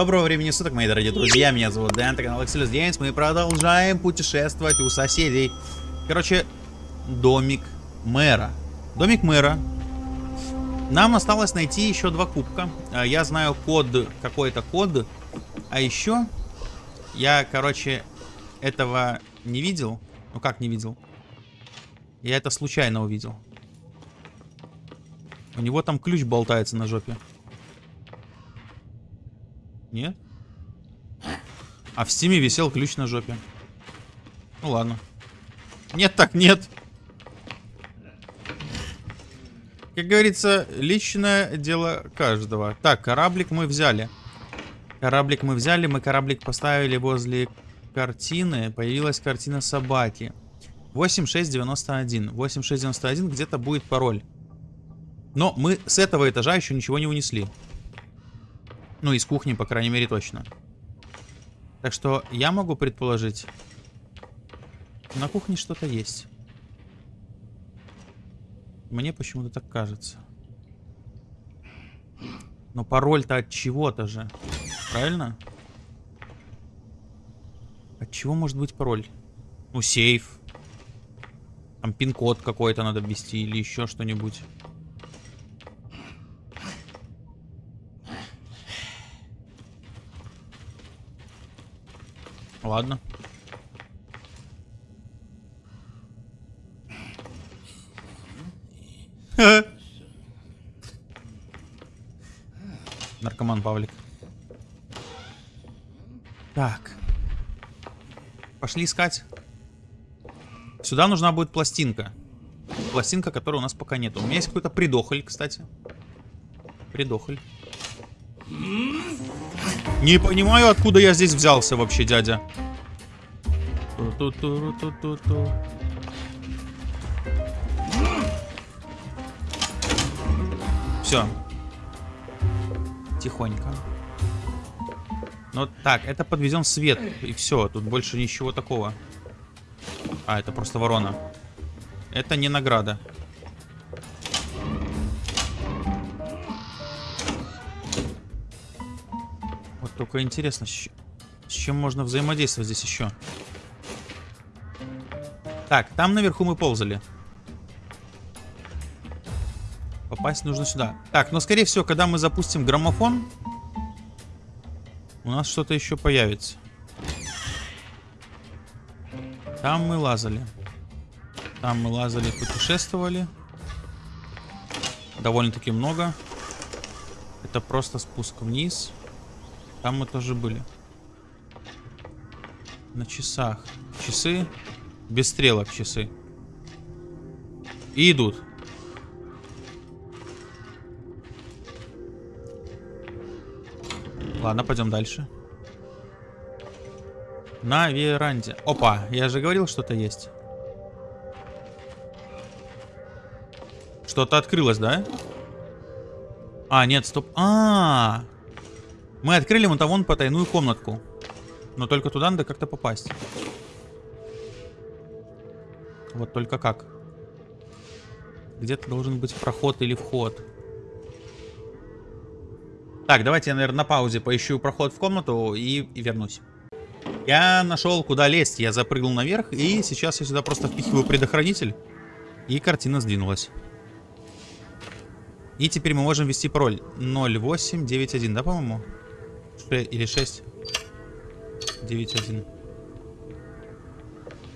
Доброго времени суток, мои дорогие друзья, меня зовут Дэн, это канал Excelus Games, мы продолжаем путешествовать у соседей. Короче, домик мэра. Домик мэра. Нам осталось найти еще два кубка. А, я знаю код, какой-то код. А еще, я, короче, этого не видел. Ну как не видел? Я это случайно увидел. У него там ключ болтается на жопе. Нет? А в стиме висел ключ на жопе. Ну ладно. Нет так нет. Как говорится, личное дело каждого. Так, кораблик мы взяли. Кораблик мы взяли, мы кораблик поставили возле картины. Появилась картина собаки. 8691. 8691 где-то будет пароль. Но мы с этого этажа еще ничего не унесли. Ну, из кухни, по крайней мере, точно. Так что я могу предположить, на кухне что-то есть. Мне почему-то так кажется. Но пароль-то от чего-то же. Правильно? От чего может быть пароль? Ну, сейф. Там пин-код какой-то надо ввести или еще что-нибудь. Ладно. Наркоман Павлик. Так. Пошли искать. Сюда нужна будет пластинка. Пластинка, которой у нас пока нет. У меня есть какой-то придохоль, кстати. Придохоль. Не понимаю, откуда я здесь взялся вообще, дядя. Все. Тихонько. Ну так, это подвезен свет. И все, тут больше ничего такого. А, это просто ворона. Это не награда. Только интересно, с, чем можно взаимодействовать здесь еще? Так, там наверху мы ползали. Попасть нужно сюда. Так, но скорее всего, когда мы запустим граммофон, у нас что-то еще появится. Там мы лазали. Там мы лазали, путешествовали. Довольно-таки много. Это просто спуск вниз. Там мы тоже были. На часах. Часы. Без стрелок часы. И идут. Ладно, пойдем дальше. На веранде. Опа, я же говорил, что-то есть. Что-то открылось, да? А, нет, стоп. А, -а, -а. Мы открыли вон вон потайную комнатку. Но только туда надо как-то попасть. Вот только как. Где-то должен быть проход или вход. Так, давайте я, наверное, на паузе поищу проход в комнату и, и вернусь. Я нашел, куда лезть. Я запрыгнул наверх, и сейчас я сюда просто впихиваю предохранитель. И картина сдвинулась. И теперь мы можем ввести пароль 0891, да, по-моему? Или 6? 9-1.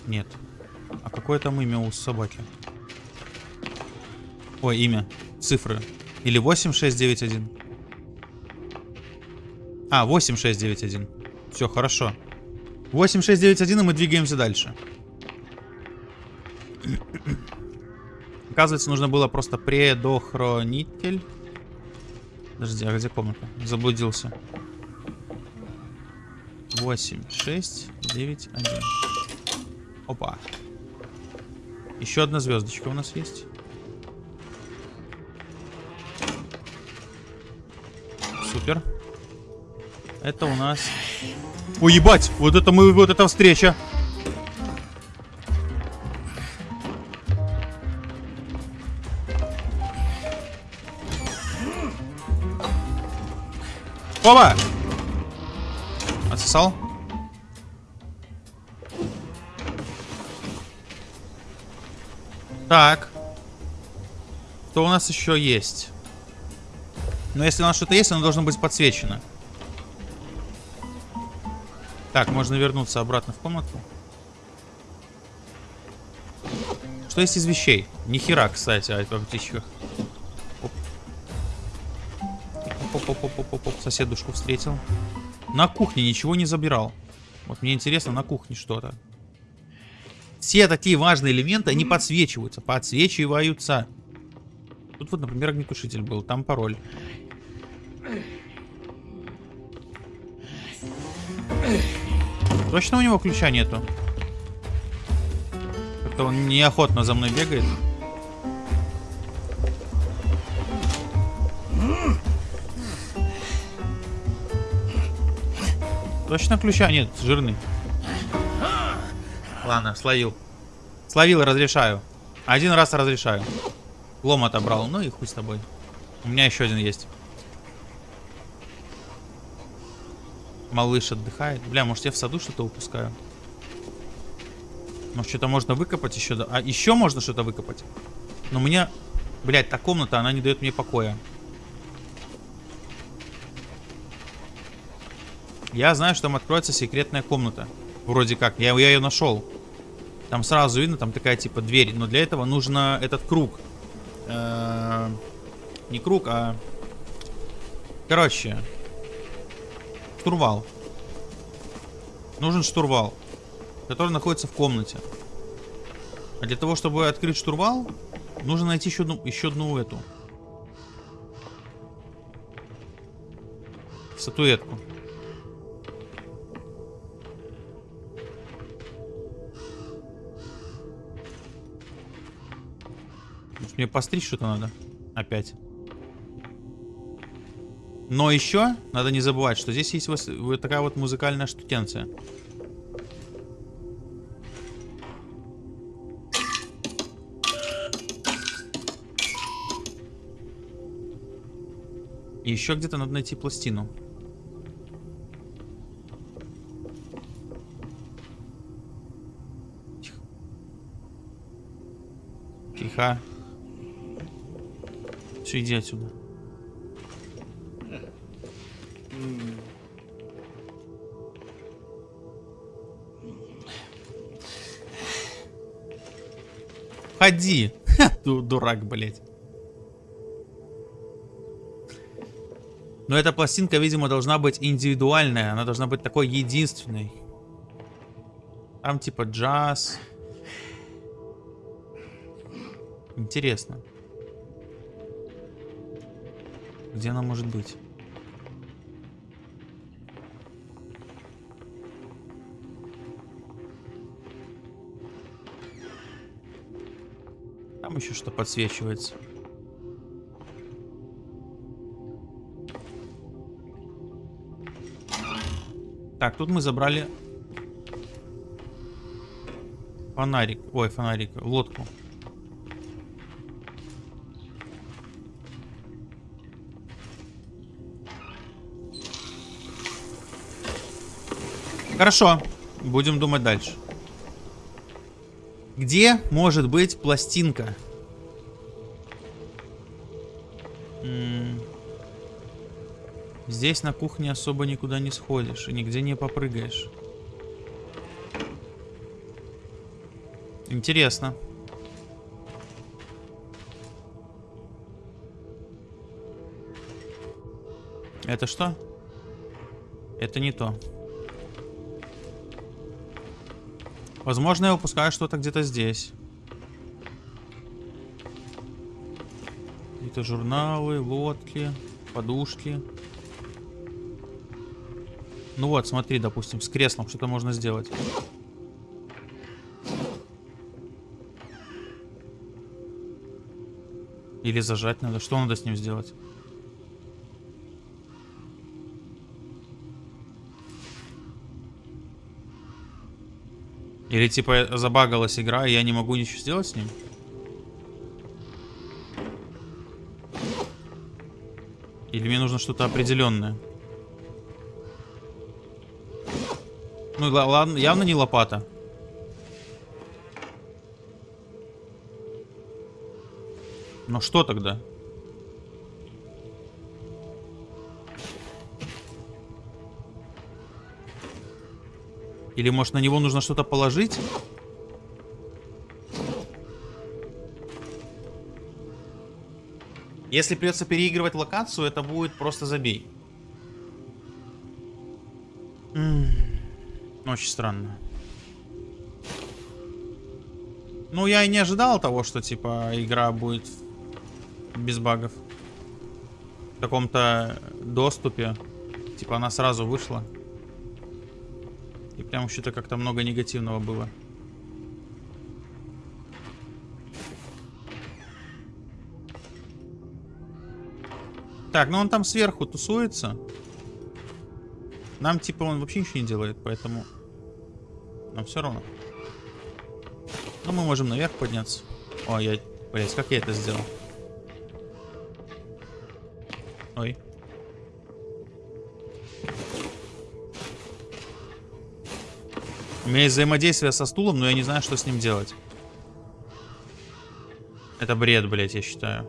Нет. А какое там имя у собаки? Ой, имя. Цифры. Или 8691. А, 8691. Все, хорошо. 8691, и мы двигаемся дальше. Оказывается, нужно было просто предохранитель. Подожди, а где комната? Заблудился. 8, 6, 9, 1. Опа. Еще одна звездочка у нас есть. Супер. Это у нас... Ой, ебать! Вот это мы, вот эта встреча! Опа! Забросал. Так. Что у нас еще есть? Но если у нас что-то есть, оно должно быть подсвечено. Так, можно вернуться обратно в комнату. Что есть из вещей? Ни хера, кстати, о птичках. Оп, оп, оп, оп, оп, соседушку встретил. На кухне ничего не забирал. Вот мне интересно, на кухне что-то. Все такие важные элементы, они подсвечиваются. Подсвечиваются. Тут вот, например, огнетушитель был. Там пароль. Точно у него ключа нету? Как-то он неохотно за мной бегает. Точно ключа нет, жирный. Ладно, словил. Словил разрешаю. Один раз разрешаю. Лом отобрал. Ну и хуй с тобой. У меня еще один есть. Малыш отдыхает. Бля, может я в саду что-то упускаю? Может что-то можно выкопать еще? А еще можно что-то выкопать? Но у меня... Блядь, та комната, она не дает мне покоя. Я знаю, что там откроется секретная комната. Вроде как. Я, я ее нашел. Там сразу видно, там такая типа дверь. Но для этого нужно этот круг. Э -э не круг, а... Короче, штурвал. Нужен штурвал, который находится в комнате. А для того, чтобы открыть штурвал, нужно найти еще одну, еще одну эту. Статуэтку. Мне постричь что-то надо. Опять. Но еще надо не забывать, что здесь есть вот такая вот музыкальная штукенция. И еще где-то надо найти пластину. Тихо. Тихо. Все, иди отсюда. Ходи. Дурак, блядь. Но эта пластинка, видимо, должна быть индивидуальная. Она должна быть такой единственной. Там типа джаз. Интересно. Где она может быть? Там еще что подсвечивается. Так, тут мы забрали фонарик. Ой, фонарик, лодку. Хорошо, будем думать дальше. Где может быть пластинка? Здесь на кухне особо никуда не сходишь и нигде не попрыгаешь. Интересно. Это что? Это не то. Возможно, я упускаю что-то где-то здесь. Какие-то журналы, лодки, подушки. Ну вот, смотри, допустим, с креслом что-то можно сделать. Или зажать надо. Что надо с ним сделать? Или типа забагалась игра, и я не могу ничего сделать с ним? Или мне нужно что-то определенное? Ну ла- ладно, явно не лопата. Но что тогда? Или может на него нужно что-то положить? Если придется переигрывать локацию, это будет просто забей. Очень странно. Ну, я и не ожидал того, что, типа, игра будет без багов. В таком-то доступе. Типа, она сразу вышла. Прям что-то как-то много негативного было. Так, ну он там сверху тусуется. Нам типа он вообще ничего не делает, поэтому нам все равно. Но мы можем наверх подняться. О, я... Блять, как я это сделал? У меня есть взаимодействие со стулом, но я не знаю, что с ним делать. Это бред, блять, я считаю.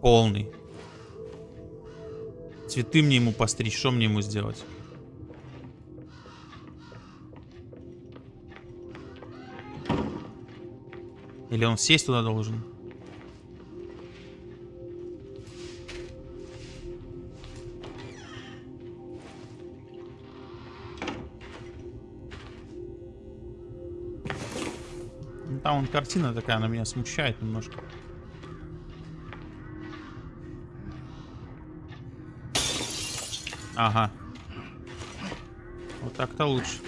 Полный. Цветы мне ему постричь, что мне ему сделать? Или он сесть туда должен? Вон картина такая, она меня смущает немножко. Ага. Вот так-то лучше.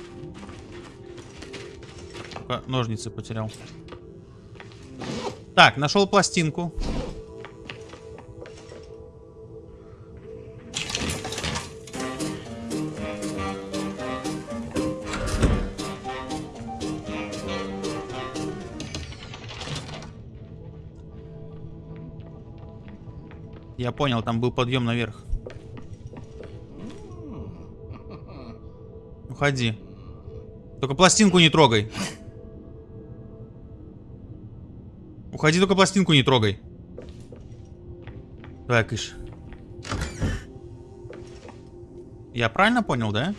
Только ножницы потерял. Так, нашел пластинку. Я понял, там был подъем наверх. Уходи. Только пластинку не трогай. Уходи, только пластинку не трогай. Давай, кыш. Я правильно понял, да?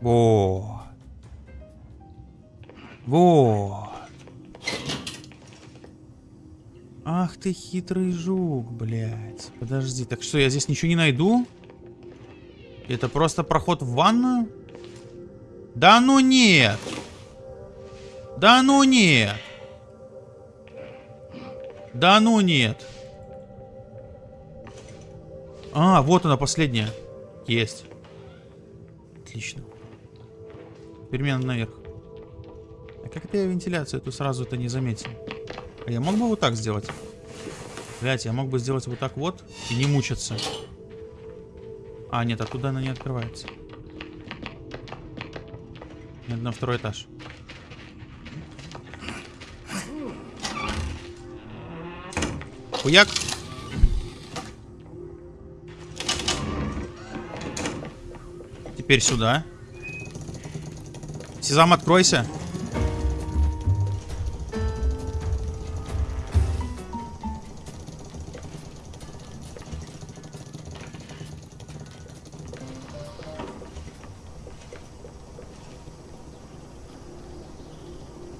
Во. Во. Ах ты хитрый жук, блядь. Подожди, так что, я здесь ничего не найду? Это просто проход в ванную? Да ну нет! Да ну нет! Да ну нет! А, вот она последняя. Есть. Отлично. Надо наверх. А как это я вентиляцию эту сразу это не заметил? А я мог бы вот так сделать? Блять, я мог бы сделать вот так вот и не мучиться. А, нет, оттуда она не открывается. Нет, на второй этаж. Хуяк. Теперь сюда. Сезам, откройся.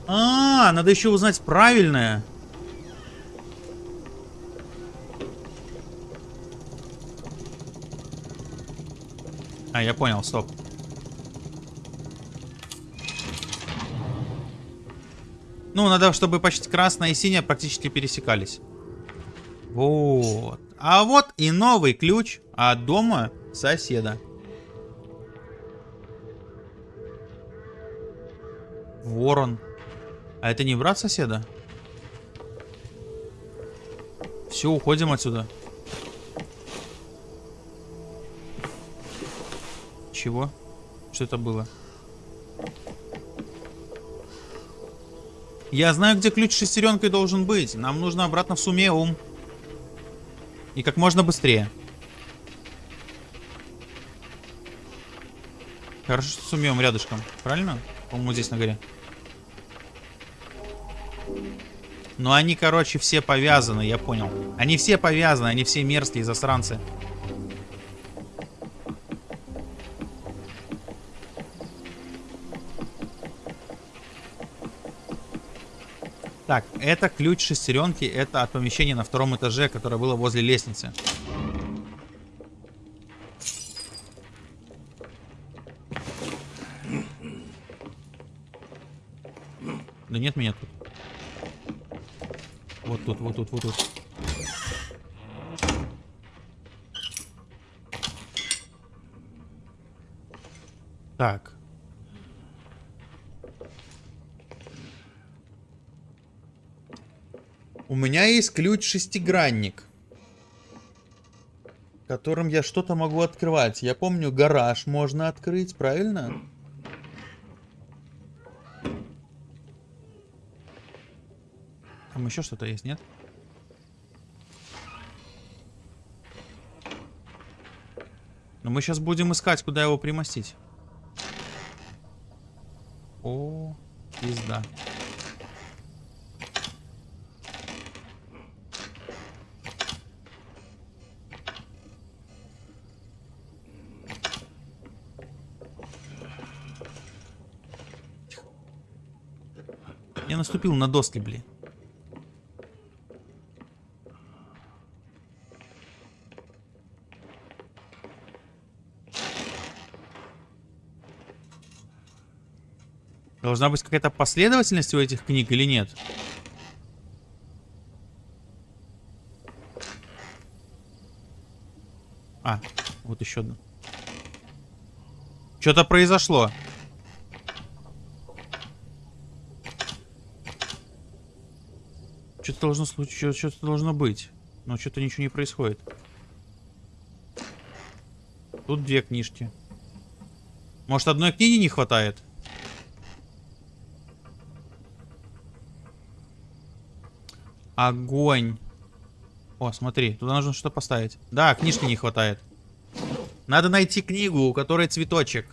А, надо еще узнать правильное. А, я понял, стоп. Ну, надо, чтобы почти красная и синяя практически пересекались. Вот. А вот и новый ключ от дома соседа. Ворон. А это не брат соседа? Все, уходим отсюда. Чего? Что это было? Я знаю, где ключ с шестеренкой должен быть. Нам нужно обратно в Сумеум. И как можно быстрее. Хорошо, что Сумеум рядышком. Правильно? По-моему, здесь на горе. Но они, короче, все повязаны, я понял. Они все повязаны, они все мерзкие засранцы. Так, это ключ шестеренки, это от помещения на втором этаже, которое было возле лестницы. Да нет меня тут. Вот тут, вот тут, вот тут. Так. У меня есть ключ-шестигранник. Которым я что-то могу открывать. Я помню, гараж можно открыть, правильно? Там еще что-то есть, нет? Но мы сейчас будем искать, куда его примостить. О, пизда. Наступил на доски, блин. Должна быть какая-то последовательность у этих книг или нет? А, вот еще одна. Что-то произошло. Что-то должно случиться, что-то должно быть. Но что-то ничего не происходит. Тут две книжки. Может, одной книги не хватает? Огонь. О, смотри, туда нужно что-то поставить. Да, книжки не хватает. Надо найти книгу, у которой цветочек.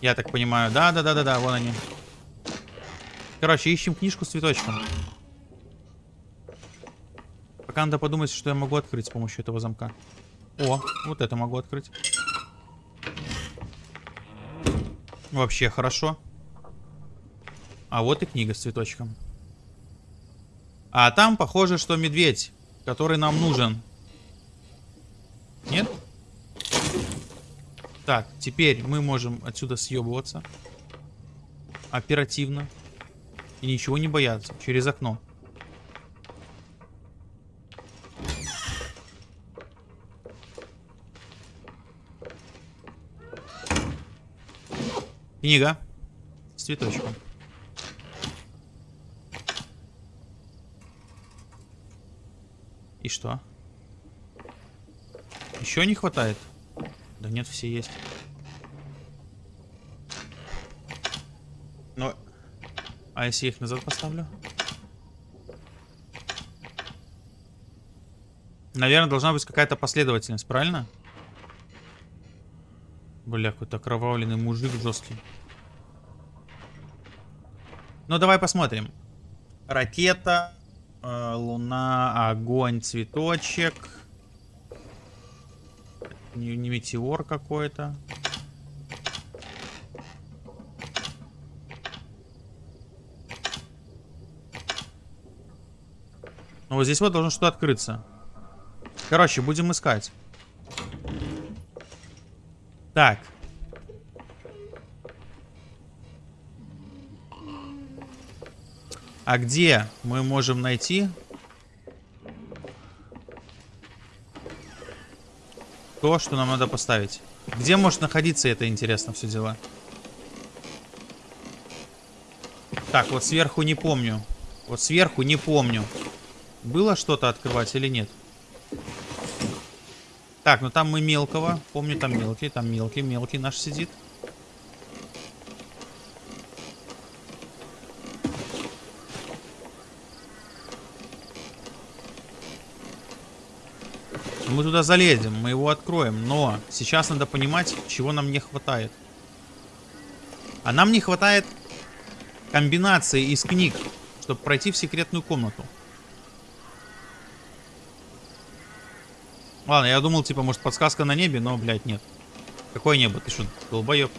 Я так понимаю. Да-да-да-да-да, вон они. Короче, ищем книжку с цветочком. Пока надо подумать, что я могу открыть с помощью этого замка. О, вот это могу открыть. Вообще хорошо. А вот и книга с цветочком. А там похоже, что медведь, который нам нужен. Нет? Так, теперь мы можем отсюда съебываться. Оперативно. И ничего не бояться. Через окно. Книга. С цветочком. И что? Еще не хватает? Да нет, все есть. Но... А если я их назад поставлю? Наверное, должна быть какая-то последовательность, правильно? Бля, какой-то окровавленный мужик жесткий. Ну, давай посмотрим. Ракета, Э, луна, огонь, цветочек. Не, не метеор какой-то. Ну, вот здесь вот должно что-то открыться. Короче, будем искать. Так. А где мы можем найти то, что нам надо поставить? Где может находиться это, интересно, все дела? Так, вот сверху не помню. Вот сверху не помню. Было что-то открывать или нет? Так, ну там мы мелкого. Помню, там мелкий, там мелкий, мелкий наш сидит. Мы туда залезем, мы его откроем, но сейчас надо понимать, чего нам не хватает. А нам не хватает комбинации из книг, чтобы пройти в секретную комнату. Ладно, я думал, типа, может, подсказка на небе, но, блядь, нет. Какое небо? Ты что, долбоеб?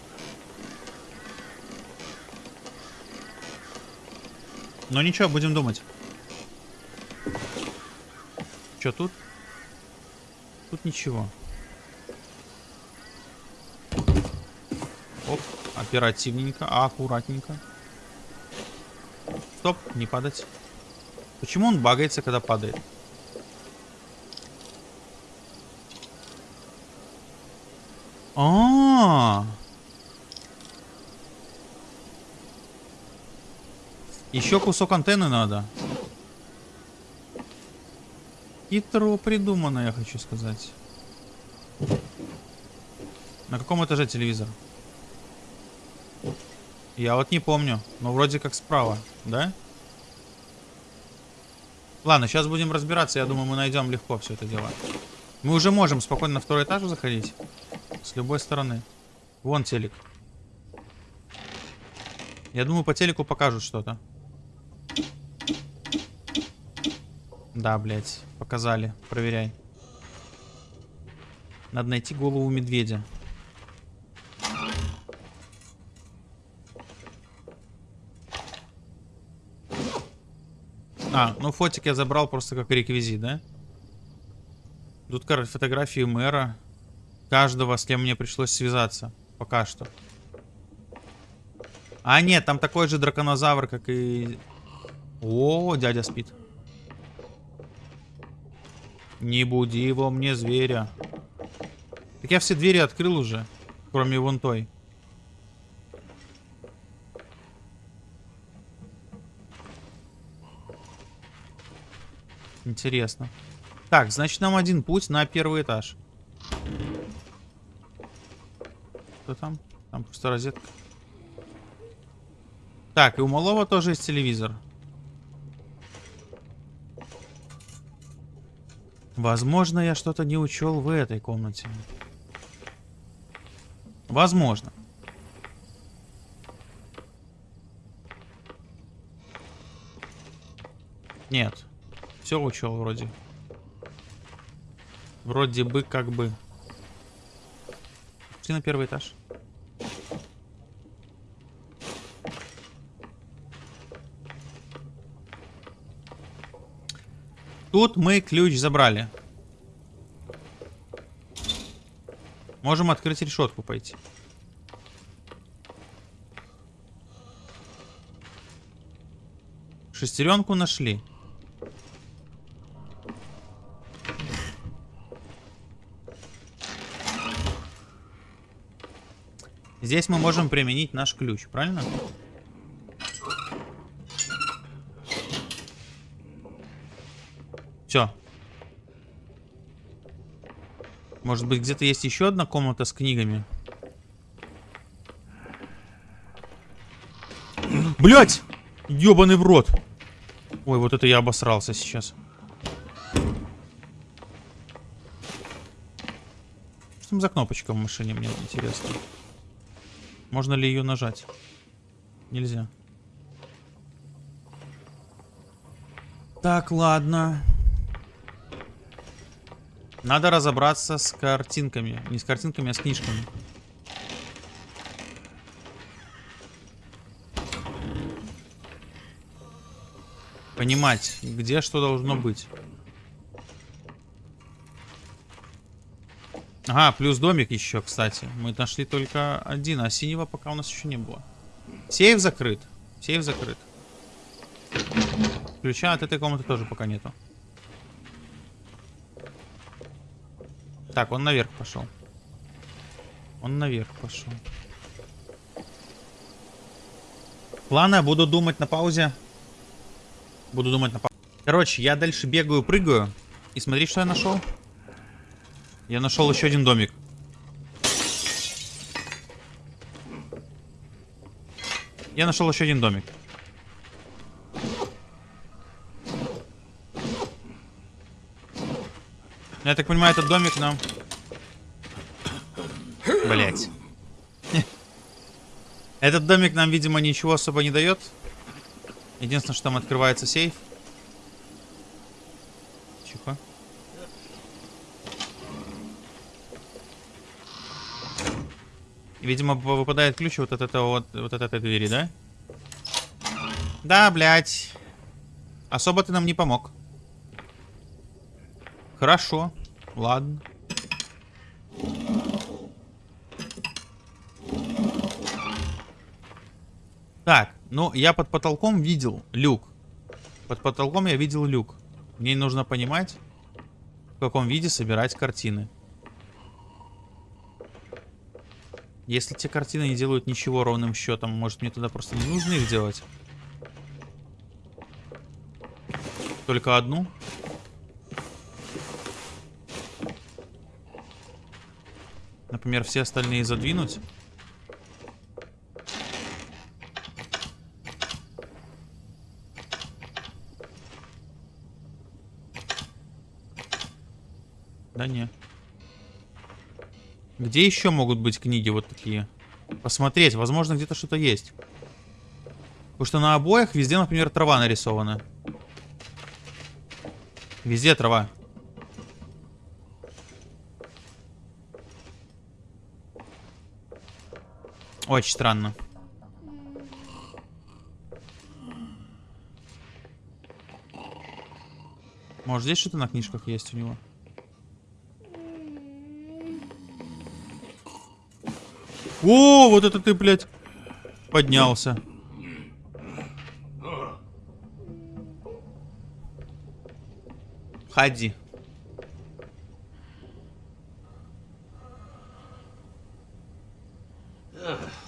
Но ничего, будем думать. Что тут? Тут ничего. Оп, оперативненько, аккуратненько. Стоп, не падать. Почему он багается, когда падает? А, -а, -а. Еще кусок антенны надо. Хитро придумано, я хочу сказать. На каком этаже телевизор? Я вот не помню. Но вроде как справа, да? Ладно, сейчас будем разбираться. Я думаю, мы найдем легко все это дело. Мы уже можем спокойно на второй этаж заходить. С любой стороны. Вон телек. Я думаю, по телеку покажут что-то. Да, блядь. Показали. Проверяй. Надо найти голову медведя. А, ну фотик я забрал просто как реквизит, да? Тут фотографии мэра. Каждого, с кем мне пришлось связаться. Пока что. А, нет, там такой же драконозавр, как и... О, дядя спит. Не буди его мне, зверя. Так я все двери открыл уже. Кроме вон той. Интересно. Так, значит нам один путь на первый этаж. Что там? Там просто розетка. Так, и у малого тоже есть телевизор. Возможно, я что-то не учел в этой комнате. Возможно. Нет. Все учел вроде. Вроде бы как бы. Пошли на первый этаж. Тут мы ключ забрали. Можем открыть решетку пойти. Шестеренку нашли. Здесь мы можем применить наш ключ, правильно? Все. Может быть, где-то есть еще одна комната с книгами? Блять! Ёбаный в рот! Ой, вот это я обосрался сейчас. Что там за кнопочка в машине, мне интересно. Можно ли ее нажать? Нельзя. Так, ладно. Надо разобраться с картинками. Не с картинками, а с книжками. Понимать, где что должно быть. Ага, плюс домик еще, кстати. Мы нашли только один, а синего пока у нас еще не было. Сейф закрыт. Сейф закрыт. Ключа от этой комнаты тоже пока нету. Так, он наверх пошел. Он наверх пошел. Ладно, буду думать на паузе. Буду думать на паузе. Короче, я дальше бегаю, прыгаю. И смотри, что я нашел. Я нашел еще один домик. Я нашел еще один домик. Я так понимаю, этот домик нам... Блять. Этот домик нам, видимо, ничего особо не дает. Единственное, что там открывается сейф. Тихо. Видимо, выпадает ключ вот от этого вот, вот от этой двери, да? Да, блядь. Особо ты нам не помог. Хорошо. Ладно. Так, ну я под потолком видел люк. Под потолком я видел люк. Мне нужно понимать, в каком виде собирать картины. Если те картины не делают ничего ровным счетом, может мне туда просто не нужно их делать? Только одну? Например, все остальные задвинуть? Да не. Где еще могут быть книги вот такие? Посмотреть, возможно, где-то что-то есть. Потому что на обоях везде, например, трава нарисована. Везде трава. Очень странно. Может, здесь что-то на книжках есть у него? О, вот это ты, блядь, поднялся. Ходи. Ушел?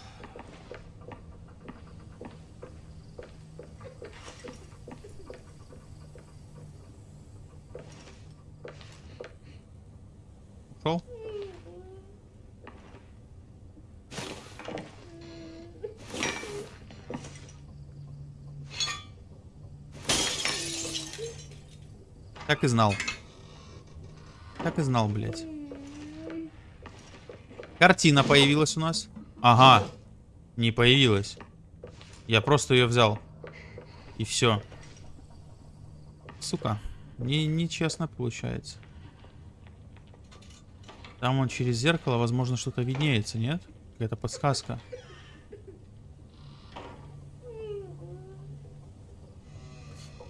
Так и знал. Так и знал, блядь. Картина появилась у нас. Ага. Не появилась. Я просто ее взял. И все. Сука. Не, нечестно получается. Там он через зеркало, возможно, что-то виднеется, нет? Какая-то подсказка.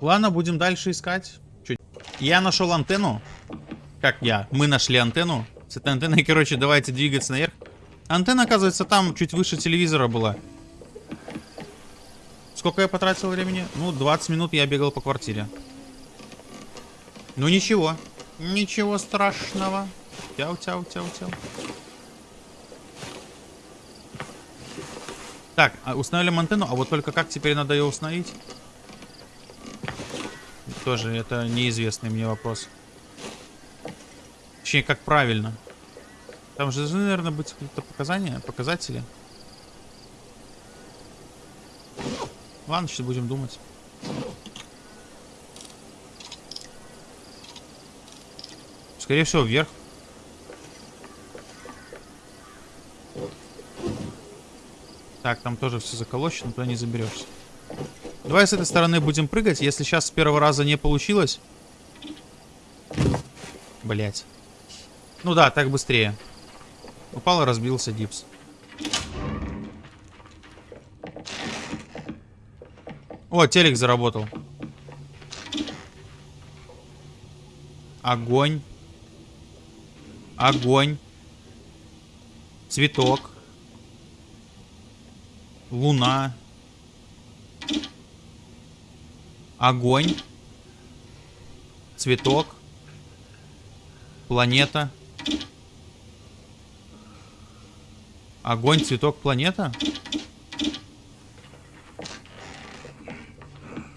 Ладно, будем дальше искать. Я нашел антенну. Как я? Мы нашли антенну. С этой антенной, короче, давайте двигаться наверх. Антенна, оказывается, там чуть выше телевизора была. Сколько я потратил времени? Ну, 20 минут я бегал по квартире. Ну, ничего. Ничего страшного. Тяу-тяу-тяу-тяу. Так, а установим антенну, а вот только как теперь надо ее установить? Тоже это неизвестный мне вопрос. Точнее, как правильно. Там же должны, наверное, быть какие-то показания, показатели. Ладно, сейчас будем думать. Скорее всего, вверх. Так, там тоже все заколочено, туда не заберешься. Давай с этой стороны будем прыгать. Если сейчас с первого раза не получилось... Блять. Ну да, так быстрее. Упал и разбился гипс. О, телек заработал. Огонь. Огонь. Цветок. Луна. Огонь. Цветок. Планета. Огонь, цветок, планета?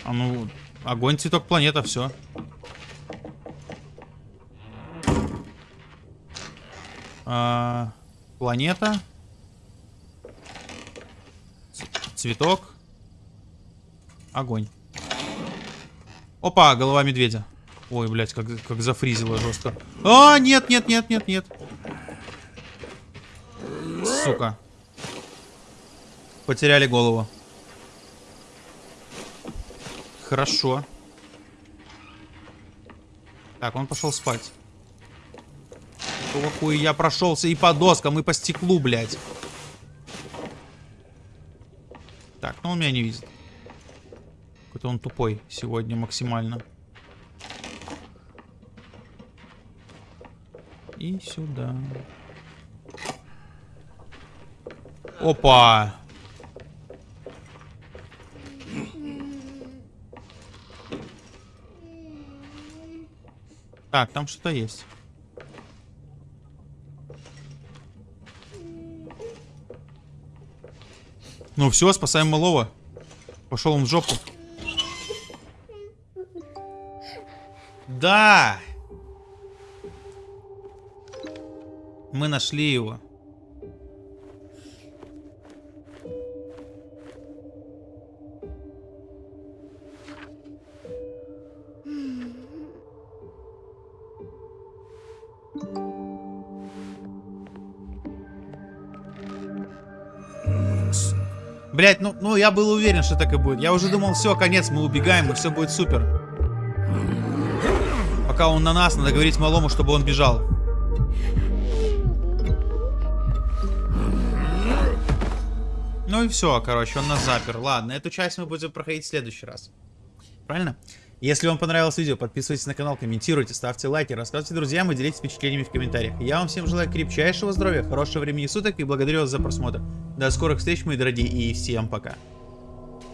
А ну, огонь, цветок, планета, все. А, планета. Цветок. Огонь. Опа, голова медведя. Ой, блядь, как, как зафризило жестко. А, нет, нет, нет, нет, нет. Сука. Потеряли голову. Хорошо. Так, он пошел спать. Какого я прошелся и по доскам, и по стеклу, блядь. Так, ну он меня не видит. Какой-то он тупой сегодня максимально. И сюда. Опа! Так, там что-то есть. Ну все, спасаем малого. Пошел он в жопу. Да! Мы нашли его. Блять, ну, ну я был уверен, что так и будет. Я уже думал, все, конец, мы убегаем, и все будет супер. Пока он на нас, надо говорить малому, чтобы он бежал. Ну и все, короче, он нас запер. Ладно, эту часть мы будем проходить в следующий раз. Правильно? Если вам понравилось видео, подписывайтесь на канал, комментируйте, ставьте лайки, рассказывайте друзьям и делитесь впечатлениями в комментариях. Я вам всем желаю крепчайшего здоровья, хорошего времени суток и благодарю вас за просмотр. До скорых встреч, мои дорогие, и всем пока.